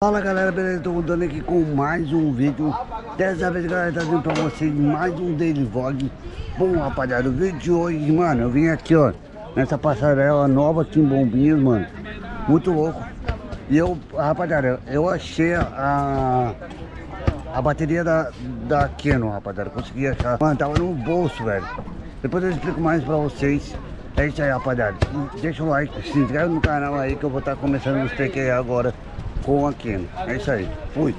Fala galera, beleza? Tô voltando aqui com mais um vídeo. Dessa vez galera, vindo pra vocês mais um daily vlog. Bom rapaziada, o vídeo de hoje, mano Eu vim aqui ó, nessa passarela nova aqui em Bombinhas, mano. Muito louco. E eu, rapaziada, eu achei a A bateria da, da Canon, rapaziada Consegui achar, mano, tava no bolso, velho. Depois eu explico mais pra vocês. É isso aí, rapaziada. Deixa o like, se inscreve no canal aí que eu vou estar tá começando os aí agora com Keno. É isso aí. Fui.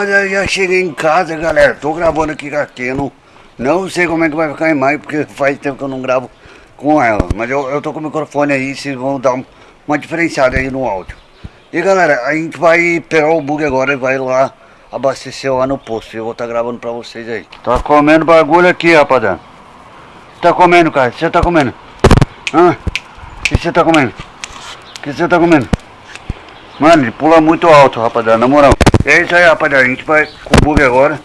Bom, rapaziada, já cheguei em casa, galera. Tô gravando aqui Canon. Não sei como é que vai ficar a imagem, porque faz tempo que eu não gravo com ela. Mas eu, eu tô com o microfone aí, vocês vão dar um- uma diferenciada aí no áudio. E galera, a gente vai pegar o bug agora e vai lá abastecer lá no posto. Eu vou estar gravando pra vocês aí. Tá comendo bagulho aqui, rapaziada. Tá comendo, cara? Você tá comendo? Hã? O que você tá comendo? O que você tá comendo? Mano, ele pula muito alto, rapaziada, na moral. É isso aí, rapaziada. A gente vai com o bug agora.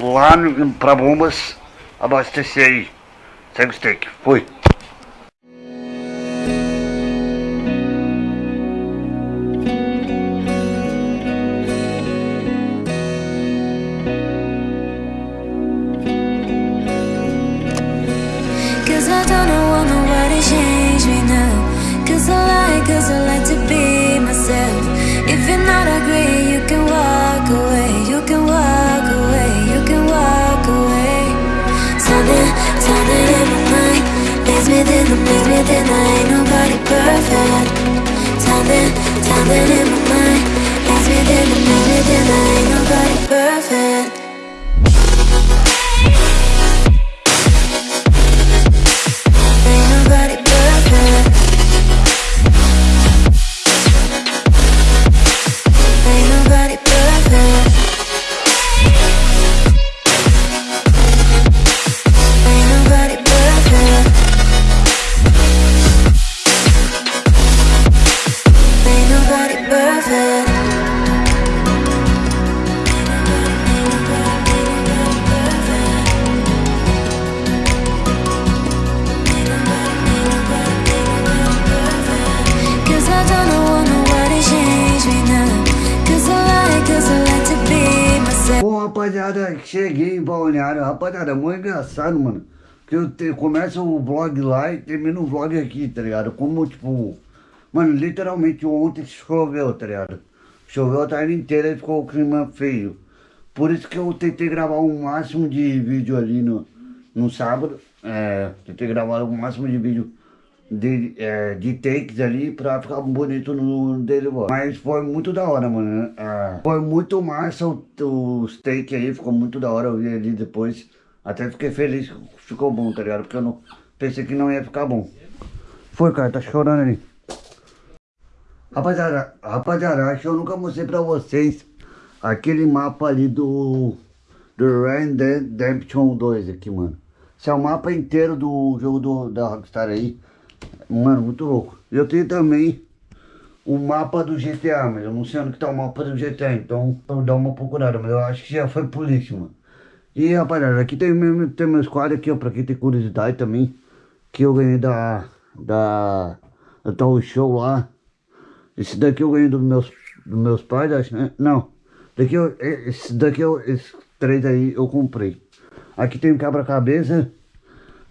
Lá no- pra bombas abastecer aí. Segue o steak. Fui. it, then I ain't nobody perfect. Time then, time then rapaziada, cheguei em Balneário. Rapaziada, é muito engraçado, mano. Que eu te, começo o vlog lá e termino o vlog aqui, tá ligado? Como, tipo... Mano, literalmente ontem choveu, tá ligado? Choveu a tarde inteira e ficou o clima feio. Por isso que eu tentei gravar o máximo de vídeo ali no, no sábado. É, tentei gravar o máximo de vídeo de, é, de takes ali pra ficar bonito no dele vlog. Mas foi muito da hora, mano. É, foi muito massa o- os takes aí, ficou muito da hora. Eu vi ali depois. Até fiquei feliz que ficou bom, tá ligado? Porque eu não pensei que não ia ficar bom. Foi, cara, tá chorando ali. Rapaziada, rapaziada, acho que eu nunca mostrei pra vocês aquele mapa ali do do Red Dead Redemption 2 aqui, mano. Esse é o mapa inteiro do jogo do, da Rockstar aí. Mano, muito louco. Eu tenho também o mapa do GTA, mas eu não sei onde que tá o mapa do GTA, então eu dar uma procurada, mas eu acho que já foi por isso, mano. E rapaziada, aqui tem, meu, tem meus quadros aqui, ó, pra quem tem curiosidade também, que eu ganhei da, da, da tal show lá. Esse daqui eu ganhei dos meus, dos meus pais, acho, né? Não, daqui eu, esse daqui eu, esses três aí eu comprei. Aqui tem um quebra-cabeça.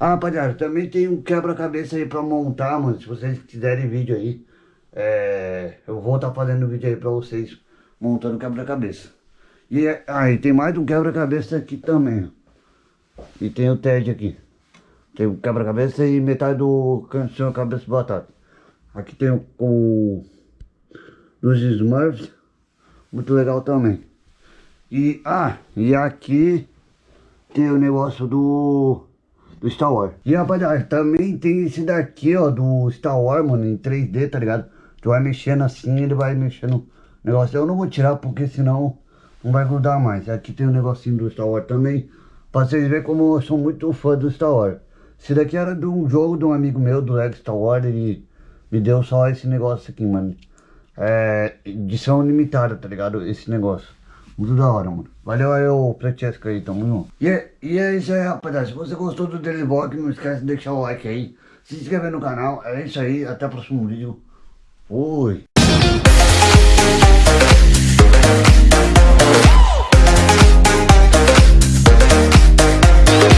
Ah, rapaziada, também tem um quebra-cabeça aí pra montar, mano, se vocês quiserem vídeo aí. É, eu vou estar tá fazendo vídeo aí pra vocês, montando quebra-cabeça. E aí ah, e tem mais um quebra-cabeça aqui também. E tem o TED aqui. Tem o quebra-cabeça e metade do canção cabeça batata. Aqui tem o, o dos Smurfs, muito legal também. E, ah, e aqui tem o negócio do, do Star Wars. E rapaziada, também tem esse daqui, ó, do Star Wars, mano, em 3D, tá ligado? Tu vai mexendo assim, ele vai mexendo o negócio. Eu não vou tirar porque senão não vai grudar mais. Aqui tem um negocinho do Star Wars também. Pra vocês verem como eu sou muito fã do Star Wars. Esse daqui era de um jogo de um amigo meu, do Lego Star Wars. Ele me deu só esse negócio aqui, mano. É edição limitada, tá ligado? Esse negócio. Muito da hora, mano. Valeu aí, o Francesco aí, tamo junto. E é, e é isso aí, rapaziada. Se você gostou do Daily Vlog, não esquece de deixar o like aí. Se inscrever no canal. É isso aí, até o próximo vídeo. Fui.